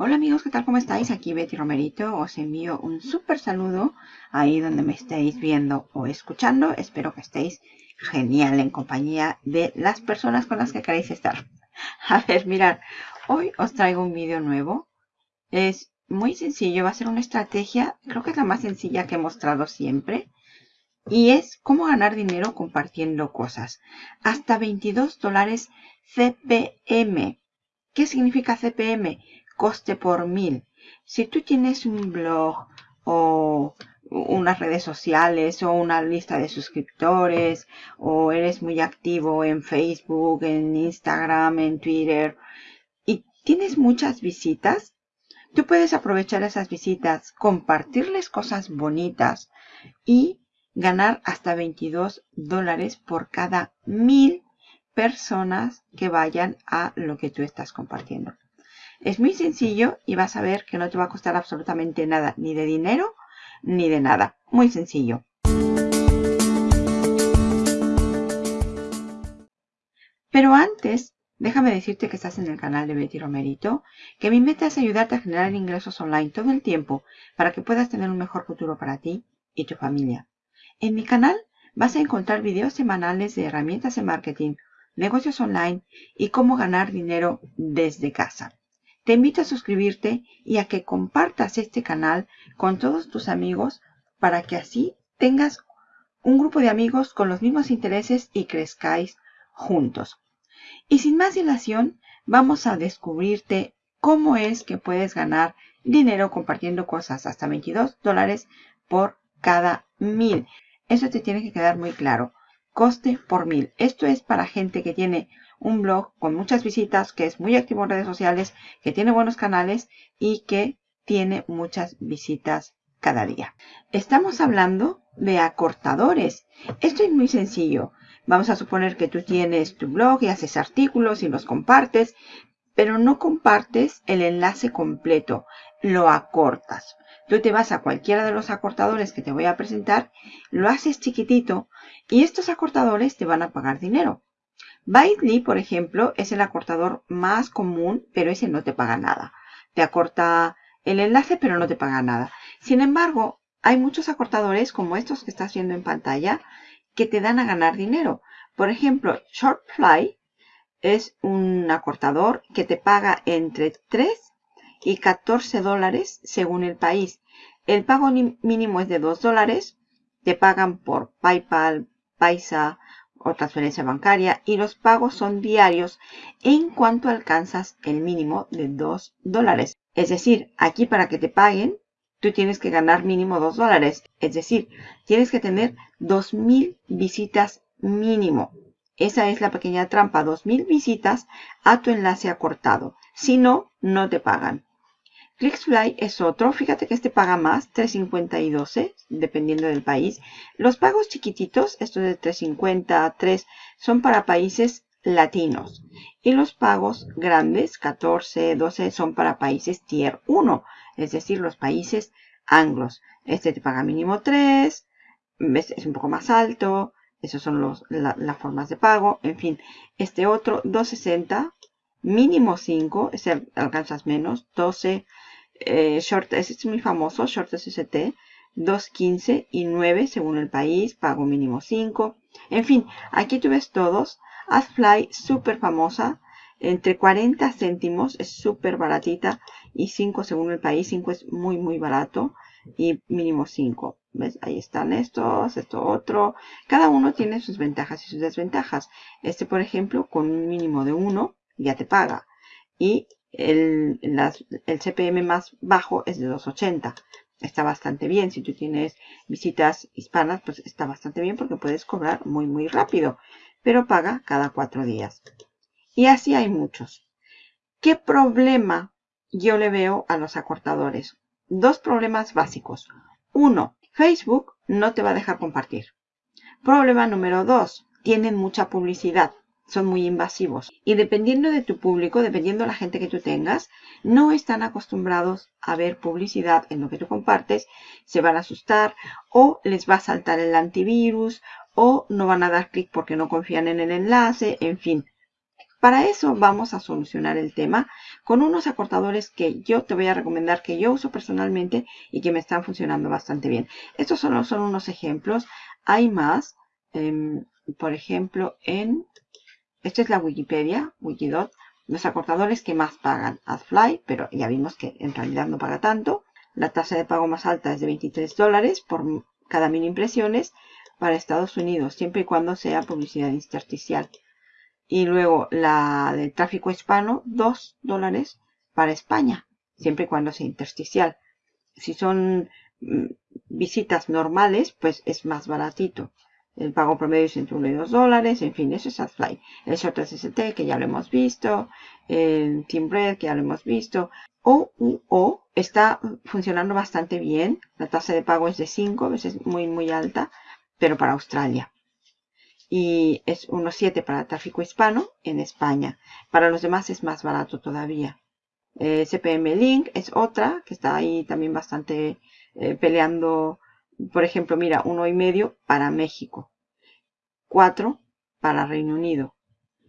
Hola amigos, ¿qué tal? ¿Cómo estáis? Aquí Betty Romerito. Os envío un súper saludo ahí donde me estéis viendo o escuchando. Espero que estéis genial en compañía de las personas con las que queréis estar. A ver, mirad, hoy os traigo un vídeo nuevo. Es muy sencillo, va a ser una estrategia, creo que es la más sencilla que he mostrado siempre. Y es cómo ganar dinero compartiendo cosas. Hasta 22 dólares CPM. ¿Qué significa CPM? Coste por mil. Si tú tienes un blog o unas redes sociales o una lista de suscriptores o eres muy activo en Facebook, en Instagram, en Twitter y tienes muchas visitas, tú puedes aprovechar esas visitas, compartirles cosas bonitas y ganar hasta 22 dólares por cada mil personas que vayan a lo que tú estás compartiendo. Es muy sencillo y vas a ver que no te va a costar absolutamente nada, ni de dinero, ni de nada. Muy sencillo. Pero antes, déjame decirte que estás en el canal de Betty Romerito, que mi meta es ayudarte a generar ingresos online todo el tiempo para que puedas tener un mejor futuro para ti y tu familia. En mi canal vas a encontrar videos semanales de herramientas de marketing, negocios online y cómo ganar dinero desde casa. Te invito a suscribirte y a que compartas este canal con todos tus amigos para que así tengas un grupo de amigos con los mismos intereses y crezcáis juntos. Y sin más dilación, vamos a descubrirte cómo es que puedes ganar dinero compartiendo cosas hasta 22 dólares por cada mil. Eso te tiene que quedar muy claro. Coste por mil. Esto es para gente que tiene un blog con muchas visitas, que es muy activo en redes sociales, que tiene buenos canales y que tiene muchas visitas cada día. Estamos hablando de acortadores. Esto es muy sencillo. Vamos a suponer que tú tienes tu blog y haces artículos y los compartes, pero no compartes el enlace completo, lo acortas. Tú te vas a cualquiera de los acortadores que te voy a presentar, lo haces chiquitito y estos acortadores te van a pagar dinero. Bitly, por ejemplo, es el acortador más común, pero ese no te paga nada. Te acorta el enlace, pero no te paga nada. Sin embargo, hay muchos acortadores como estos que estás viendo en pantalla que te dan a ganar dinero. Por ejemplo, Shortfly es un acortador que te paga entre 3 y 14 dólares según el país. El pago mínimo es de 2 dólares. Te pagan por PayPal, Paisa o transferencia bancaria y los pagos son diarios en cuanto alcanzas el mínimo de 2 dólares. Es decir, aquí para que te paguen, tú tienes que ganar mínimo 2 dólares. Es decir, tienes que tener 2.000 visitas mínimo. Esa es la pequeña trampa, 2.000 visitas a tu enlace acortado. Si no, no te pagan. ClickFly es otro, fíjate que este paga más, 3.50 y 12, dependiendo del país. Los pagos chiquititos, estos de 3.50, 3, son para países latinos. Y los pagos grandes, 14, 12, son para países tier 1, es decir, los países anglos. Este te paga mínimo 3, es un poco más alto, esas son los, las formas de pago. En fin, este otro, 2.60, mínimo 5, ese alcanzas menos, 12, eh, short, es muy famoso, Short SST, 2.15 y 9 según el país, pago mínimo 5. En fin, aquí tú ves todos. AdFly, súper famosa, entre 40 céntimos, es súper baratita, y 5 según el país, 5 es muy muy barato, y mínimo 5. ¿Ves? Ahí están estos, esto otro. Cada uno tiene sus ventajas y sus desventajas. Este, por ejemplo, con un mínimo de 1, ya te paga. Y el, CPM más bajo es de 280. Está bastante bien. Si tú tienes visitas hispanas, pues está bastante bien porque puedes cobrar muy, muy rápido. Pero paga cada cuatro días. Y así hay muchos. ¿Qué problema yo le veo a los acortadores? Dos problemas básicos. Uno, Facebook no te va a dejar compartir. Problema número dos, tienen mucha publicidad son muy invasivos. Y dependiendo de tu público, dependiendo de la gente que tú tengas, no están acostumbrados a ver publicidad en lo que tú compartes, se van a asustar o les va a saltar el antivirus o no van a dar clic porque no confían en el enlace, en fin. Para eso vamos a solucionar el tema con unos acortadores que yo te voy a recomendar que yo uso personalmente y que me están funcionando bastante bien. Estos solo son unos ejemplos. Hay más. Em, por ejemplo, en... Esta es la Wikipedia, Wikidot. Los acortadores que más pagan. AdFly, pero ya vimos que en realidad no paga tanto. La tasa de pago más alta es de 23 dólares por cada mil impresiones para Estados Unidos, siempre y cuando sea publicidad intersticial. Y luego la del tráfico hispano, 2 dólares para España, siempre y cuando sea intersticial. Si son mm, visitas normales, pues es más baratito. El pago promedio es entre 1 y 2 dólares. En fin, eso es AdFly. El Short SST, que ya lo hemos visto. El Teambread, que ya lo hemos visto. OUO está funcionando bastante bien. La tasa de pago es de 5, veces muy, muy alta, pero para Australia y es 1.7 para tráfico hispano en España. Para los demás es más barato todavía. Eh, CPM Link es otra que está ahí también bastante eh, peleando. Por ejemplo, mira, uno y medio para México. 4 para Reino Unido.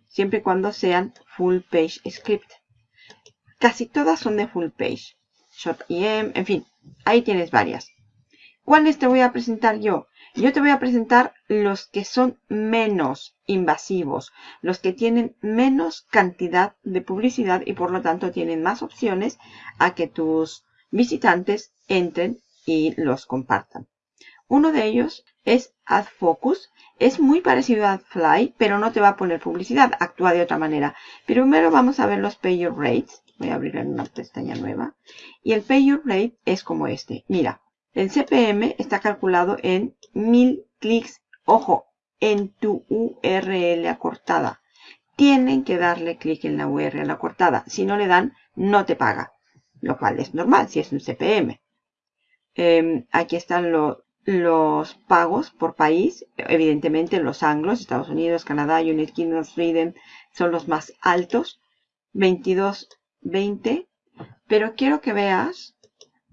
Siempre y cuando sean full page script. Casi todas son de full page. Short EM, en fin, ahí tienes varias. ¿Cuáles te voy a presentar yo? Yo te voy a presentar los que son menos invasivos, los que tienen menos cantidad de publicidad y por lo tanto tienen más opciones a que tus visitantes entren y los compartan. Uno de ellos es AdFocus. Es muy parecido a AdFly, pero no te va a poner publicidad. Actúa de otra manera. Primero vamos a ver los Pay Your Rates. Voy a abrir una pestaña nueva. Y el Pay Your Rate es como este. Mira, el CPM está calculado en 1000 clics, ojo, en tu URL acortada. Tienen que darle clic en la URL acortada. Si no le dan, no te paga. Lo cual es normal si es un CPM. Em, aquí están los pagos por país. Evidentemente los anglos, Estados Unidos, Canadá, United Kingdom, Sweden, son los más altos. 22, 20. Pero quiero que veas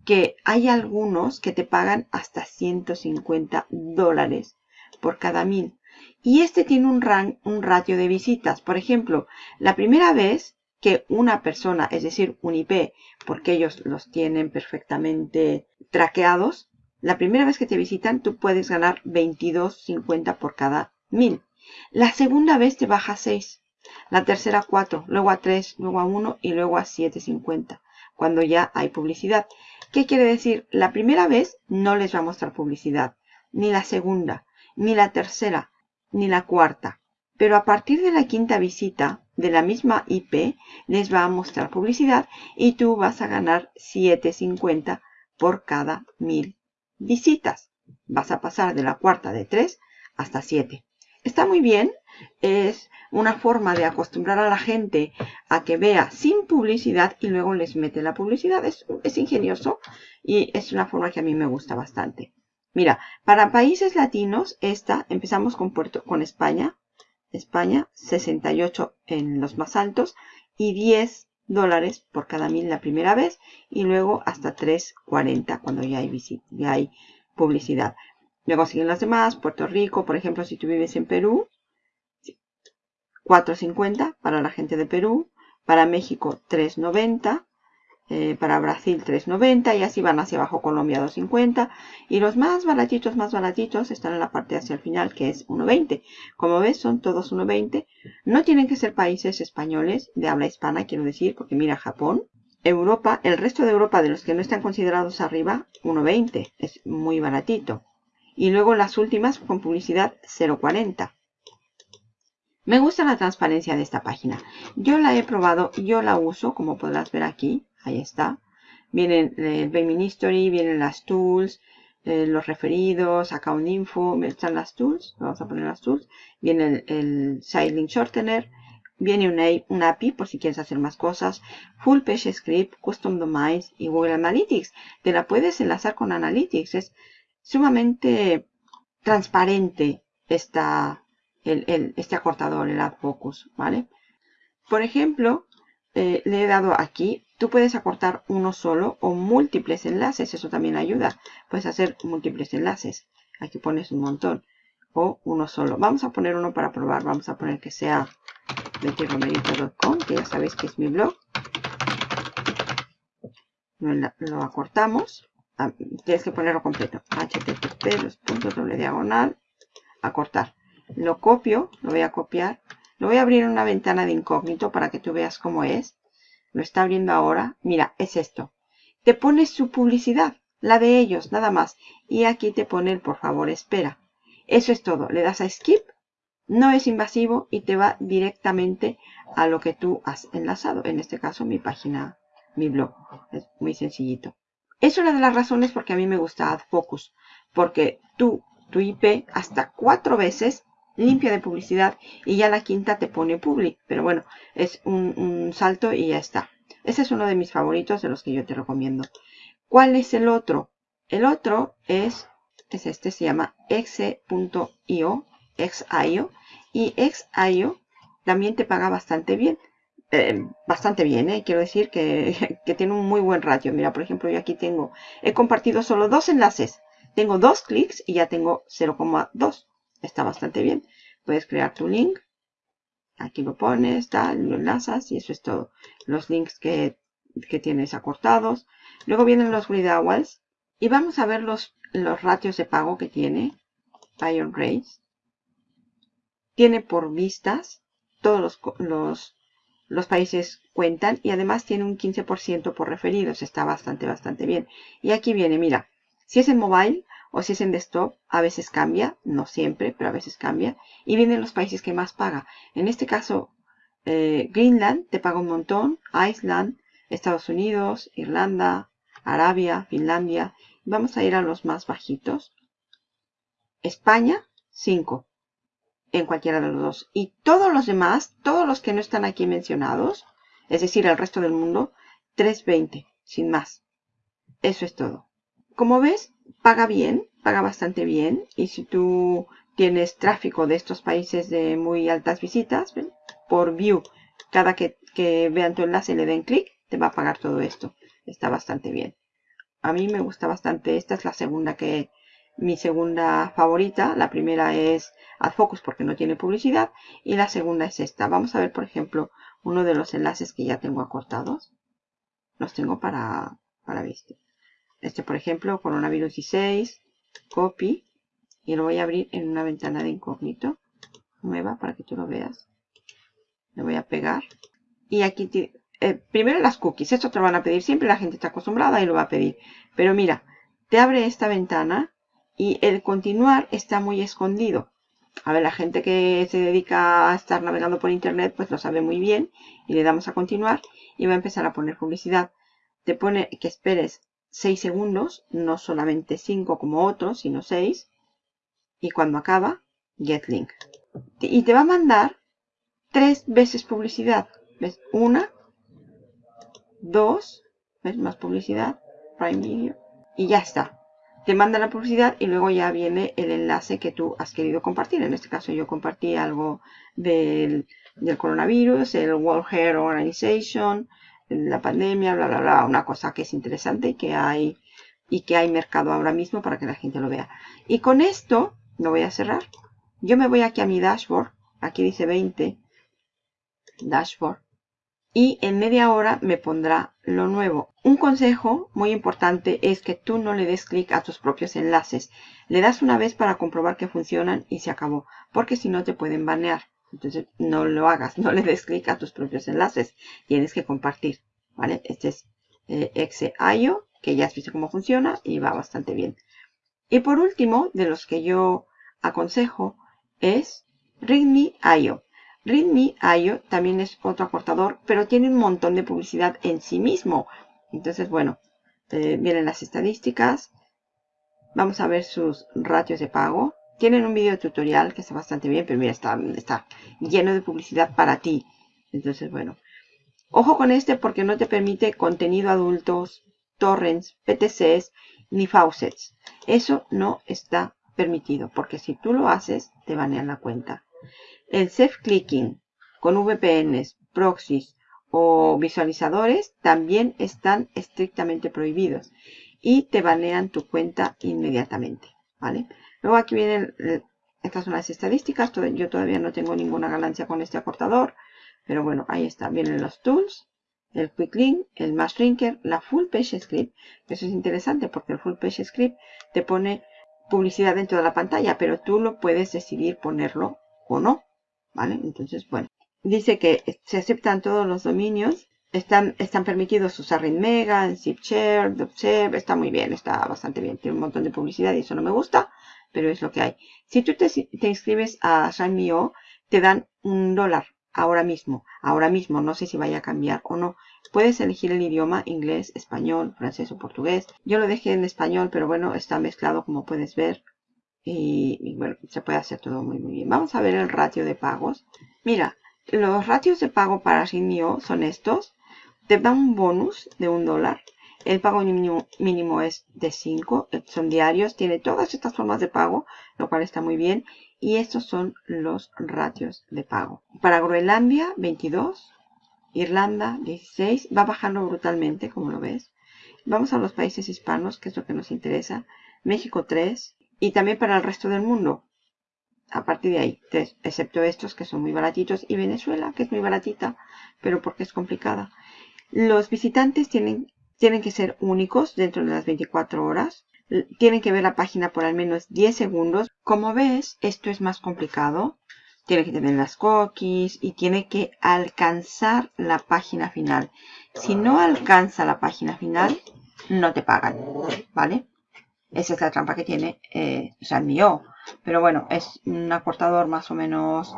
que hay algunos que te pagan hasta 150 dólares por cada mil. Y este tiene un, un ratio de visitas. Por ejemplo, la primera vez que una persona, es decir, un IP, porque ellos los tienen perfectamente traqueados, la primera vez que te visitan tú puedes ganar 22.50 por cada mil. La segunda vez te baja a 6, la tercera 4, luego a 3, luego a 1 y luego a 7.50 cuando ya hay publicidad. ¿Qué quiere decir? La primera vez no les va a mostrar publicidad, ni la segunda, ni la tercera, ni la cuarta. Pero a partir de la quinta visita de la misma IP, les va a mostrar publicidad y tú vas a ganar 7.50 por cada mil visitas. Vas a pasar de la cuarta de 3 hasta 7. Está muy bien, es una forma de acostumbrar a la gente a que vea sin publicidad y luego les mete la publicidad. Es, ingenioso y es una forma que a mí me gusta bastante. Mira, para países latinos, esta, empezamos con, Puerto, con España. España, 68 en los más altos y 10 dólares por cada mil la primera vez y luego hasta 3.40 cuando ya hay, ya hay publicidad. Luego siguen las demás, Puerto Rico, por ejemplo, si tú vives en Perú, 4.50 para la gente de Perú, para México 3.90, eh, para Brasil 3.90 y así van hacia abajo Colombia 2.50 y los más baratitos, más baratitos están en la parte hacia el final que es 1.20. Como ves son todos 1.20. No tienen que ser países españoles de habla hispana, quiero decir, porque mira Japón, Europa, el resto de Europa de los que no están considerados arriba, 1.20. Es muy baratito. Y luego las últimas con publicidad 0.40. Me gusta la transparencia de esta página. Yo la he probado, yo la uso, como podrás ver aquí. Ahí está. Vienen el Payment History, vienen las tools, eh, los referidos, Account Info, están las tools. Vamos a poner las tools. Viene el, el Shortener. Viene una, API por si quieres hacer más cosas. Full Page Script, Custom Domains y Google Analytics. Te la puedes enlazar con Analytics. Es sumamente transparente esta, este acortador, el Add Focus, ¿vale? Por ejemplo, eh, le he dado aquí, tú puedes acortar uno solo o múltiples enlaces, eso también ayuda. Puedes hacer múltiples enlaces. Aquí pones un montón. O uno solo. Vamos a poner uno para probar. Vamos a poner que sea bettyromerito.com, que ya sabéis que es mi blog. Lo acortamos. Ah, tienes que ponerlo completo. http los puntos doble diagonal acortar. Lo copio, lo voy a copiar. Lo voy a abrir una ventana de incógnito para que tú veas cómo es. Lo está abriendo ahora. Mira, es esto. Te pones su publicidad, la de ellos, nada más. Y aquí te pone por favor espera. Eso es todo. Le das a skip. No es invasivo y te va directamente a lo que tú has enlazado. En este caso, mi página, mi blog. Es muy sencillito. Es una de las razones porque a mí me gusta AdFocus. Porque tú tu IP hasta cuatro veces limpia de publicidad y ya la quinta te pone public. Pero bueno, es un, salto y ya está. Ese es uno de mis favoritos de los que yo te recomiendo. ¿Cuál es el otro? El otro es, es este, se llama exe.io, xio. Y xio también te paga bastante bien. Eh, bastante bien, ¿eh? quiero decir que, que tiene un muy buen ratio. Mira, por ejemplo, yo aquí tengo, he compartido solo dos enlaces tengo dos clics y ya tengo 0,2. Está bastante bien. Puedes crear tu link. Aquí lo pones, tal, lo enlazas y eso es todo. Los links que, tienes acortados. Luego vienen los hours. Y vamos a ver los, los ratios de pago que tiene Iron Race. Tiene por vistas. Todos los, los, los países cuentan. Y además tiene un 15% por referidos. Está bastante, bastante bien. Y aquí viene, mira. Si es en mobile o si es en desktop, a veces cambia, no siempre, pero a veces cambia. Y vienen los países que más paga. En este caso, eh, Greenland te paga un montón, Iceland, Estados Unidos, Irlanda, Arabia, Finlandia. Vamos a ir a los más bajitos. España, 5. En cualquiera de los dos. Y todos los demás, todos los que no están aquí mencionados, es decir, el resto del mundo, 3.20, sin más. Eso es todo. Como ves, paga bien, paga bastante bien. Y si tú tienes tráfico de estos países de muy altas visitas, por view, cada que, vean tu enlace y le den clic, te va a pagar todo esto. Está bastante bien. A mí me gusta bastante. Esta es la segunda que, mi segunda favorita. La primera es AdFocus porque no tiene publicidad. Y la segunda es esta. Vamos a ver, por ejemplo, uno de los enlaces que ya tengo acortados. Los tengo para, para viste. Este, por ejemplo, coronavirus 16, copy, y lo voy a abrir en una ventana de incógnito nueva para que tú lo veas. Le voy a pegar. Y aquí, eh, primero las cookies. Esto te lo van a pedir siempre. La gente está acostumbrada y lo va a pedir. Pero mira, te abre esta ventana y el continuar está muy escondido. A ver, la gente que se dedica a estar navegando por internet, pues lo sabe muy bien. Y le damos a continuar y va a empezar a poner publicidad. Te pone que esperes 6 segundos, no solamente 5 como otros, sino 6. Y cuando acaba, get link. Y te va a mandar tres veces publicidad. ¿Ves? Una, dos, ¿ves? Más publicidad, Prime Video. Y ya está. Te manda la publicidad y luego ya viene el enlace que tú has querido compartir. En este caso yo compartí algo del, del coronavirus, el World Health Organization, la pandemia, bla, bla, bla, una cosa que es interesante y que hay, y que hay mercado ahora mismo para que la gente lo vea. Y con esto, lo voy a cerrar. Yo me voy aquí a mi dashboard, aquí dice 20, dashboard, y en media hora me pondrá lo nuevo. Un consejo muy importante es que tú no le des clic a tus propios enlaces. Le das una vez para comprobar que funcionan y se acabó, porque si no te pueden banear. Entonces no lo hagas, no le des clic a tus propios enlaces. Tienes que compartir, ¿vale? Este es eh, Exe.io, que ya has visto cómo funciona y va bastante bien. Y por último, de los que yo aconsejo, es ReadMe.io. ReadMe.io también es otro acortador, pero tiene un montón de publicidad en sí mismo. Entonces, bueno, eh, vienen las estadísticas. Vamos a ver sus ratios de pago. Tienen un video tutorial que está bastante bien, pero mira, está, está lleno de publicidad para ti. Entonces, bueno. Ojo con este porque no te permite contenido adultos, torrents, PTCs, ni faucets. Eso no está permitido, porque si tú lo haces, te banean la cuenta. El self-clicking con VPNs, proxies o visualizadores también están estrictamente prohibidos y te banean tu cuenta inmediatamente. ¿vale? Luego aquí vienen, eh, estas son las estadísticas. Yo todavía no tengo ninguna ganancia con este acortador. Pero bueno, ahí está. Vienen los tools, el quick link, el mass shrinker, la full page script. Eso es interesante porque el full page script te pone publicidad dentro de la pantalla, pero tú lo puedes decidir ponerlo o no. ¿Vale? Entonces, bueno. Dice que se aceptan todos los dominios. Están, están permitidos usar Mega, ZipShare, DocShare. Está muy bien, está bastante bien. Tiene un montón de publicidad y eso no me gusta, pero es lo que hay. Si tú te, inscribes a Shine.io, te dan un dólar ahora mismo. Ahora mismo, no sé si vaya a cambiar o no. Puedes elegir el idioma, inglés, español, francés o portugués. Yo lo dejé en español, pero bueno, está mezclado como puedes ver. Y, bueno, se puede hacer todo muy, muy bien. Vamos a ver el ratio de pagos. Mira, los ratios de pago para Rinio son estos. Te dan un bonus de un dólar. El pago mínimo, es de 5. Son diarios. Tiene todas estas formas de pago, lo cual está muy bien. Y estos son los ratios de pago. Para Groenlandia, 22. Irlanda, 16. Va bajando brutalmente, como lo ves. Vamos a los países hispanos, que es lo que nos interesa. México, 3. Y también para el resto del mundo. A partir de ahí, 3. Excepto estos, que son muy baratitos. Y Venezuela, que es muy baratita, pero porque es complicada. Los visitantes tienen, tienen que ser únicos dentro de las 24 horas tienen que ver la página por al menos 10 segundos. Como ves, esto es más complicado. Tiene que tener las cookies y tiene que alcanzar la página final. Si no alcanza la página final, no te pagan, ¿vale? Esa es la trampa que tiene eh, mío. Pero bueno, es un acortador más o menos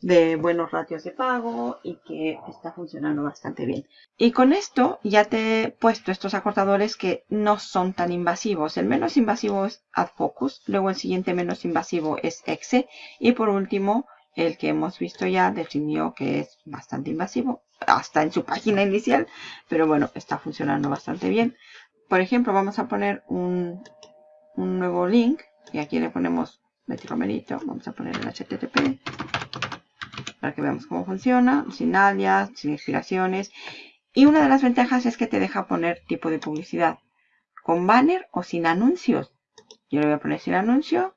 de buenos ratios de pago y que está funcionando bastante bien. Y con esto ya te he puesto estos acortadores que no son tan invasivos. El menos invasivo es AdFocus, luego el siguiente menos invasivo es Exe y por último el que hemos visto ya definió que es bastante invasivo, hasta en su página inicial, pero bueno, está funcionando bastante bien. Por ejemplo, vamos a poner un, un nuevo link y aquí le ponemos Betty Romerito, vamos a poner el HTTP para que veamos cómo funciona, sin alias, sin inspiraciones. Y una de las ventajas es que te deja poner tipo de publicidad, con banner o sin anuncios. Yo le voy a poner sin anuncio,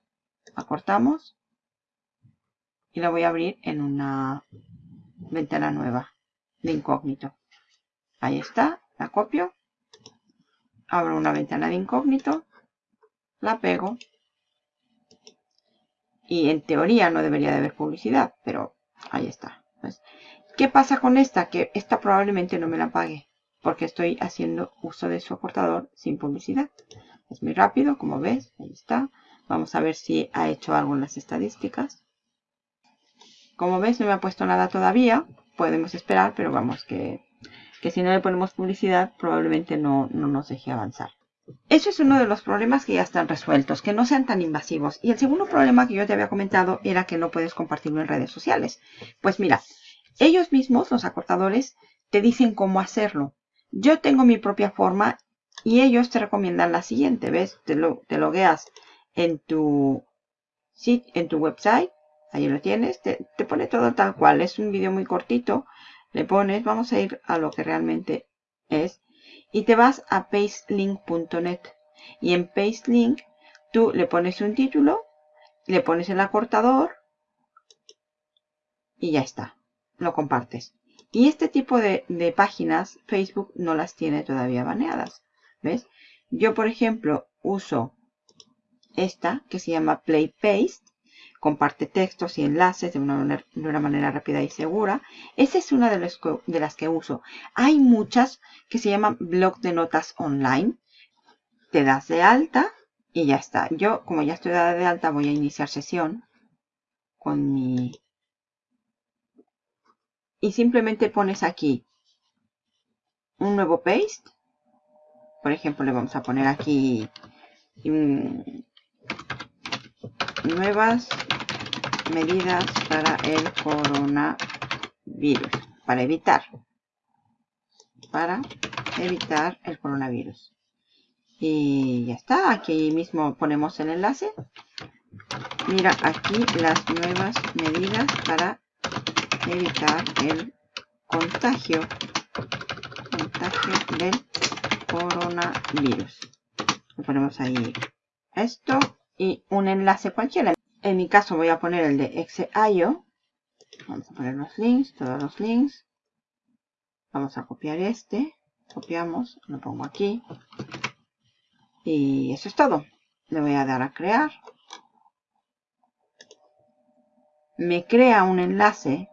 acortamos y la voy a abrir en una ventana nueva de incógnito. Ahí está, la copio, abro una ventana de incógnito, la pego y en teoría no debería de haber publicidad, pero Ahí está. Pues, ¿Qué pasa con esta? Que esta probablemente no me la pague. Porque estoy haciendo uso de su acortador sin publicidad. Es muy rápido, como ves. Ahí está. Vamos a ver si ha hecho algo en las estadísticas. Como ves, no me ha puesto nada todavía. Podemos esperar, pero vamos, que, que si no le ponemos publicidad, probablemente no, no nos deje avanzar. Eso es uno de los problemas que ya están resueltos, que no sean tan invasivos. Y el segundo problema que yo te había comentado era que no puedes compartirlo en redes sociales. Pues mira, ellos mismos, los acortadores, te dicen cómo hacerlo. Yo tengo mi propia forma y ellos te recomiendan la siguiente. ¿Ves? Te, lo, te logueas en tu, en tu website. Ahí lo tienes. Te, te pone todo tal cual. Es un vídeo muy cortito. Le pones, vamos a ir a lo que realmente es y te vas a pastelink.net y en pastelink tú le pones un título, le pones el acortador y ya está, lo compartes. Y este tipo de, de páginas Facebook no las tiene todavía baneadas, ¿ves? Yo, por ejemplo, uso esta que se llama Play Paste comparte textos y enlaces de una, manera, rápida y segura. Esa es una de, de las que uso. Hay muchas que se llaman blog de notas online. Te das de alta y ya está. Yo, como ya estoy dada de alta, voy a iniciar sesión con mi... Y simplemente pones aquí un nuevo paste. Por ejemplo, le vamos a poner aquí nuevas medidas para el coronavirus, para evitar, para evitar el coronavirus. Y ya está, aquí mismo ponemos el enlace. Mira aquí las nuevas medidas para evitar el contagio, contagio del coronavirus. ponemos ahí esto y un enlace cualquiera. En mi caso voy a poner el de Exe.io Vamos a poner los links, todos los links. Vamos a copiar este. Copiamos, lo pongo aquí. Y eso es todo. Le voy a dar a crear. Me crea un enlace.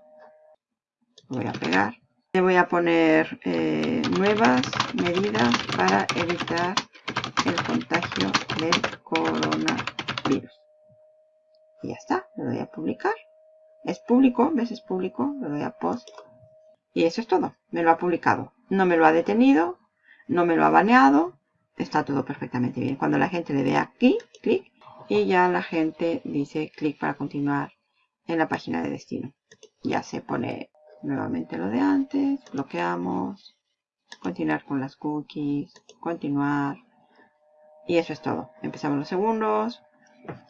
Voy a pegar. Le voy a poner eh, nuevas medidas para evitar el contagio del coronavirus. Y ya está. Le doy a publicar. Es público, ¿ves? Es público. Le doy a post. Y eso es todo. Me lo ha publicado. No me lo ha detenido. No me lo ha baneado. Está todo perfectamente bien. Cuando la gente le dé aquí, clic. Y ya la gente dice clic para continuar en la página de destino. Ya se pone nuevamente lo de antes. Bloqueamos. Continuar con las cookies. Continuar. Y eso es todo. Empezamos los segundos.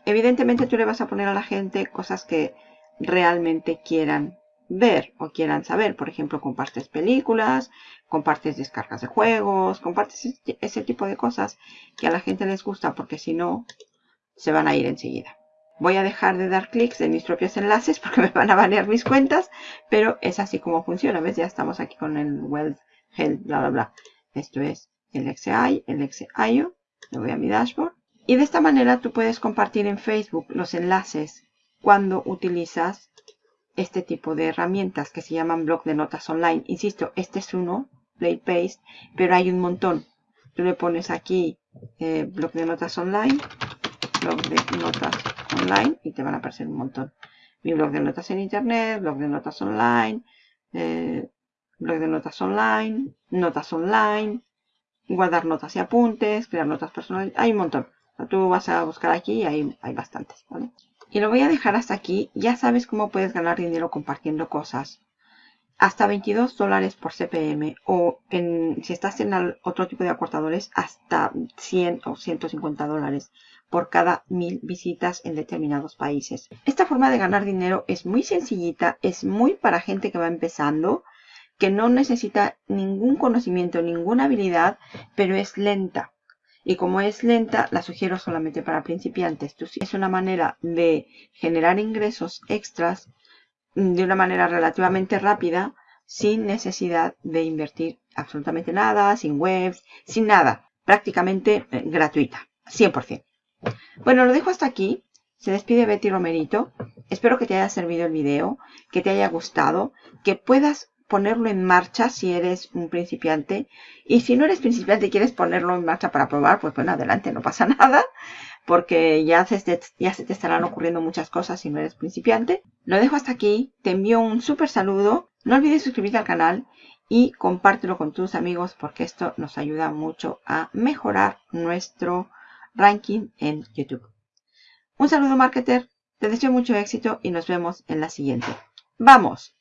Evidentemente tú le vas a poner a la gente cosas que realmente quieran ver o quieran saber. Por ejemplo, compartes películas, compartes descargas de juegos, compartes ese tipo de cosas que a la gente les gusta porque si no, se van a ir enseguida. Voy a dejar de dar clics en mis propios enlaces porque me van a banear mis cuentas, pero es así como funciona. ¿Ves? Ya estamos aquí con el Wealth Health, bla, bla, bla. Esto es el XI, el XIO. Le voy a mi dashboard. Y de esta manera tú puedes compartir en Facebook los enlaces cuando utilizas este tipo de herramientas que se llaman blog de notas online. Insisto, este es uno, Play Paste, pero hay un montón. Tú le pones aquí eh, blog de notas online, blog de notas online y te van a aparecer un montón. Mi blog de notas en internet, blog de notas online, eh, blog de notas online, notas online, guardar notas y apuntes, crear notas personales, hay un montón. tú vas a buscar aquí y hay, hay bastantes. Y lo voy a dejar hasta aquí. Ya sabes cómo puedes ganar dinero compartiendo cosas. Hasta 22 dólares por CPM o en, si estás en otro tipo de acortadores hasta 100 o 150 dólares por cada mil visitas en determinados países. Esta forma de ganar dinero es muy sencillita, es muy para gente que va empezando, que no necesita ningún conocimiento, ninguna habilidad, pero es lenta. Y como es lenta, la sugiero solamente para principiantes. Es una manera de generar ingresos extras de una manera relativamente rápida, sin necesidad de invertir absolutamente nada, sin webs, sin nada. Prácticamente eh, gratuita, 100%. Bueno, lo dejo hasta aquí. Se despide Betty Romerito. Espero que te haya servido el video, que te haya gustado, que puedas ponerlo en marcha si eres un principiante. Y si no eres principiante y quieres ponerlo en marcha para probar, pues bueno, adelante, no pasa nada. Porque ya se, ya se te estarán ocurriendo muchas cosas si no eres principiante. Lo dejo hasta aquí. Te envío un súper saludo. No olvides suscribirte al canal y compártelo con tus amigos porque esto nos ayuda mucho a mejorar nuestro ranking en YouTube. Un saludo marketer, te deseo mucho éxito y nos vemos en la siguiente. ¡Vamos!